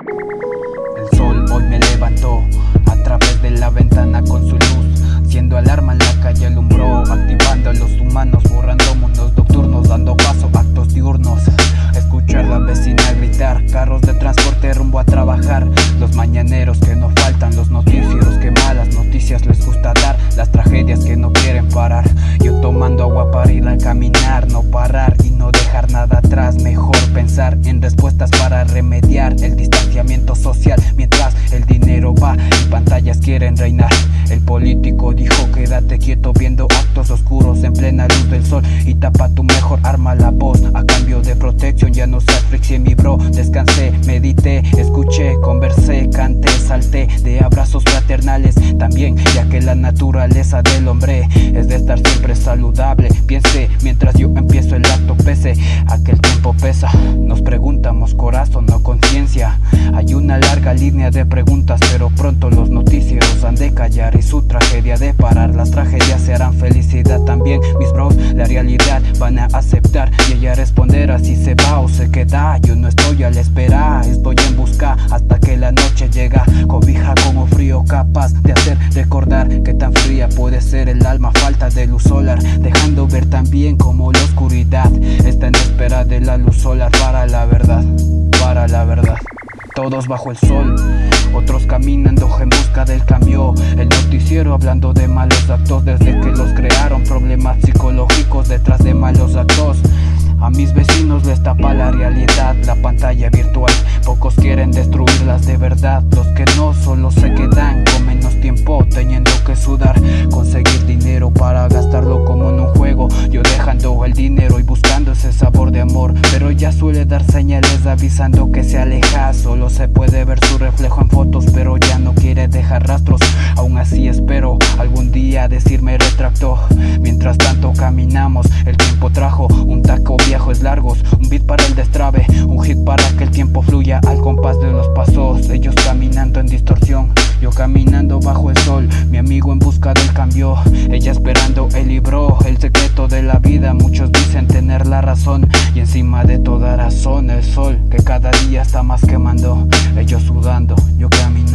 El sol hoy me levantó a través de la ventana con su luz Siendo alarma en la calle alumbró Activando a los humanos, borrando mundos nocturnos Dando paso a actos diurnos. Escuchar la vecina gritar Carros de transporte rumbo a trabajar. Los mañaneros que no faltan Los noticieros que malas noticias les gusta dar Las tragedias que no quieren parar. Yo tomando agua para ir a caminar No quieren reinar. El político dijo quédate quieto viendo actos oscuros En plena luz del sol y tapa tu mejor arma la voz. A cambio de protección ya no se asfixie mi bro. Descansé, medité, escuché, conversé, canté, salté De abrazos fraternales. También Ya que la naturaleza del hombre es de estar siempre saludable. Piense mientras yo empiezo el acto pese a que el tiempo pesa. Nos preguntamos corazón o conciencia. Hay una larga línea de preguntas pero pronto los noticieros han de callar Y su tragedia de parar. Las tragedias se harán felicidad también. Mis bros la realidad van a aceptar Y ella responder así se va o se queda. Yo no estoy a la espera, estoy en busca Hasta que la noche llega. Cobija como frío capaz de hacer recordar Que tan fría puede ser el alma. Falta de luz solar Dejando ver también como la oscuridad Está en espera de la luz solar para la verdad Para la verdad. Todos bajo el sol Otros caminando en busca del cambio. El noticiero hablando de malos actos Desde que los crearon. Problemas psicológicos detrás de malos actos. A mis vecinos les tapa la realidad, la pantalla virtual. Pocos quieren destruirlas de verdad ya suele dar señales avisando que se aleja. Solo se puede ver su reflejo en fotos pero ya no quiere dejar rastros. Aún así espero algún día decirme retracto. Mientras tanto caminamos, el tiempo trajo un taco viejos largos Un beat para el destrabe, un hit para que el tiempo fluya al compás de los pasos. Ellos caminando en distorsión, yo caminando bajo el sol Mi amigo en busca del cambio, ella esperando el libro El secreto de la vida, muchos dicen tener la razón Y encima de toda razón el sol que cada día está más quemando Ellos sudando, yo caminando,